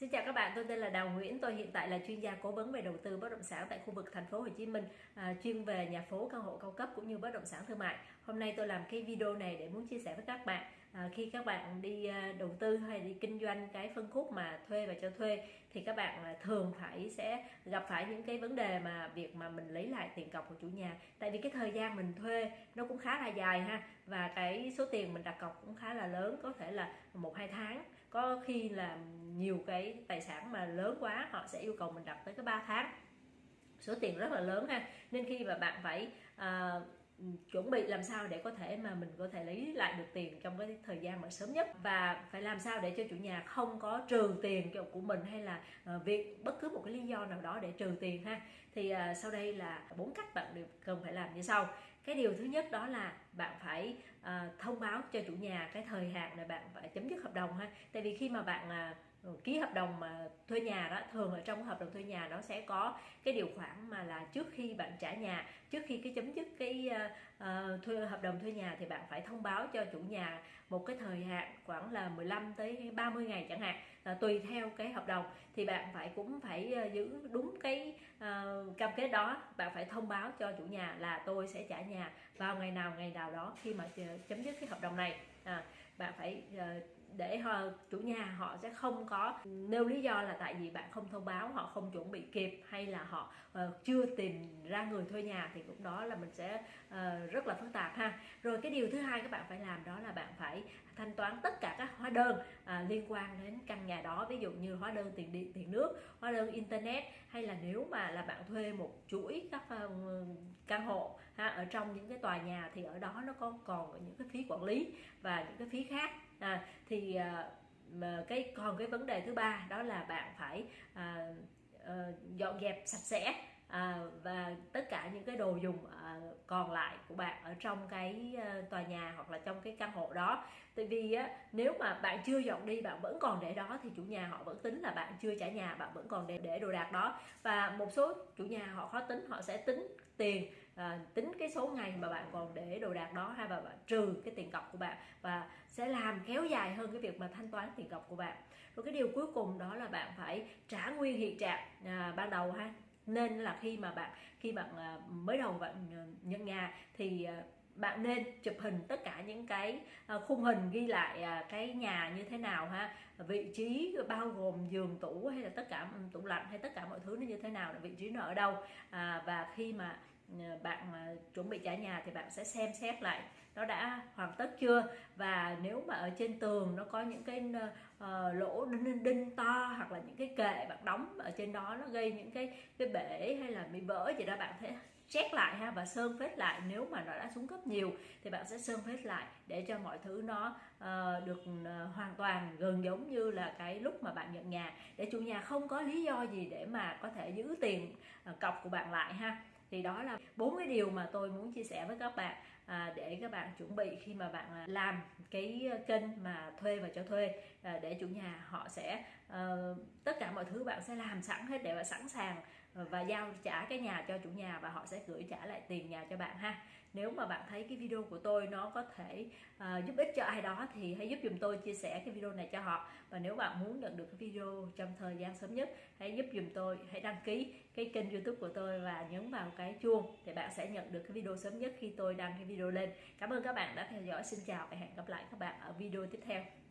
Xin chào các bạn, tôi tên là Đào Nguyễn, tôi hiện tại là chuyên gia cố vấn về đầu tư bất động sản tại khu vực thành phố Hồ Chí Minh, à, chuyên về nhà phố, căn hộ cao cấp cũng như bất động sản thương mại. Hôm nay tôi làm cái video này để muốn chia sẻ với các bạn à, khi các bạn đi à, đầu tư hay đi kinh doanh cái phân khúc mà thuê và cho thuê thì các bạn à, thường phải sẽ gặp phải những cái vấn đề mà việc mà mình lấy lại tiền cọc của chủ nhà. Tại vì cái thời gian mình thuê nó cũng khá là dài ha và cái số tiền mình đặt cọc cũng khá là lớn, có thể là một hai tháng, có khi là nhiều cái tài sản mà lớn quá họ sẽ yêu cầu mình đặt tới cái 3 tháng số tiền rất là lớn ha nên khi mà bạn phải uh, chuẩn bị làm sao để có thể mà mình có thể lấy lại được tiền trong cái thời gian mà sớm nhất? Và phải làm sao để cho chủ nhà không có trừ tiền của mình hay là ờ, việc bất cứ một cái lý do nào đó để trừ tiền ha? Thì ờ, sau đây là bốn cách bạn đều cần phải làm như sau. Cái điều thứ nhất đó là bạn phải uh, thông báo cho chủ nhà cái thời hạn là bạn phải chấm dứt hợp đồng ha? Tại vì khi mà bạn uh, ký hợp đồng mà thuê nhà đó thường ở trong hợp đồng thuê nhà nó sẽ có cái điều khoản mà là trước khi bạn trả nhà trước khi cái chấm dứt cái uh, thuê hợp đồng thuê nhà thì bạn phải thông báo cho chủ nhà một cái thời hạn khoảng là 15 tới 30 ngày chẳng hạn là tùy theo cái hợp đồng. Thì bạn phải cũng phải giữ đúng cái uh, cam kết đó bạn phải thông báo cho chủ nhà là tôi sẽ trả nhà vào ngày nào ngày nào đó khi mà chấm dứt cái hợp đồng này. À, bạn phải uh, để họ, chủ nhà họ sẽ không có nêu lý do là tại vì bạn không thông báo họ không chuẩn bị kịp hay là họ uh, chưa tìm ra người thuê nhà thì lúc đó là mình sẽ uh, rất là phức tạp ha. Rồi cái điều thứ hai các bạn phải làm đó là bạn phải thanh toán tất cả các hóa đơn uh, liên quan đến căn nhà đó. Ví dụ như hóa đơn tiền điện tiền nước hóa đơn internet hay là nếu mà là bạn thuê một chuỗi các uh, căn hộ ha, ở trong những cái tòa nhà thì ở đó nó có còn những cái phí quản lý và những cái phí khác à, thì à, mà cái còn cái vấn đề thứ ba đó là bạn phải à, à, dọn dẹp sạch sẽ à, và tất cả những cái đồ dùng à, còn lại của bạn ở trong cái à, tòa nhà hoặc là trong cái căn hộ đó. Tại vì á, nếu mà bạn chưa dọn đi bạn vẫn còn để đó thì chủ nhà họ vẫn tính là bạn chưa trả nhà bạn vẫn còn để để đồ đạc đó. Và một số chủ nhà họ khó tính họ sẽ tính tiền à, tính cái số ngày mà bạn còn để đồ đạc đó hay và bạn trừ cái tiền cọc của bạn và sẽ làm kéo dài hơn cái việc mà thanh toán tiền cọc của bạn. Rồi cái điều cuối cùng đó là bạn phải trả nguyên hiện trạng à, ban đầu ha. Nên là khi mà bạn khi bạn à, mới đầu bạn à, nhận nhà thì à, bạn nên chụp hình tất cả những cái à, khung hình ghi lại à, cái nhà như thế nào ha. Vị trí bao gồm giường tủ hay là tất cả ừ, tủ lạnh hay tất cả mọi thứ nó như thế nào vị trí nó ở đâu à, và khi mà Ờ, bạn chuẩn bị trả nhà thì bạn sẽ xem xét lại nó đã hoàn tất chưa? Và nếu mà ở trên tường nó có những cái uh, lỗ đinh, đinh to hoặc là những cái kệ bạn đóng ở trên đó nó gây những cái cái bể hay là bị vỡ gì đó bạn thấy check lại ha và sơn phết lại. Nếu mà nó đã xuống cấp nhiều thì bạn sẽ sơn phết lại để cho mọi thứ nó uh, được uh, hoàn toàn gần giống như là cái lúc mà bạn nhận nhà. Để chủ nhà không có lý do gì để mà có thể giữ tiền uh, cọc của bạn lại ha thì đó là bốn cái điều mà tôi muốn chia sẻ với các bạn à, để các bạn chuẩn bị khi mà bạn à, làm cái kênh mà thuê và cho thuê à, để chủ nhà họ sẽ à, mọi thứ bạn sẽ làm sẵn hết để bạn sẵn sàng ờ, và giao trả cái nhà cho chủ nhà và họ sẽ gửi trả lại tiền nhà cho bạn ha. Nếu mà bạn thấy cái video của tôi nó có thể uh, giúp ích cho ai đó thì hãy giúp dùm tôi chia sẻ cái video này cho họ. Và nếu bạn muốn nhận được cái video trong thời gian sớm nhất hãy giúp dùm tôi hãy đăng ký cái kênh youtube của tôi và nhấn vào cái chuông để bạn sẽ nhận được cái video sớm nhất khi tôi đăng cái video lên. Cảm ơn các bạn đã theo dõi. Xin chào và hẹn gặp lại các bạn ở video tiếp theo.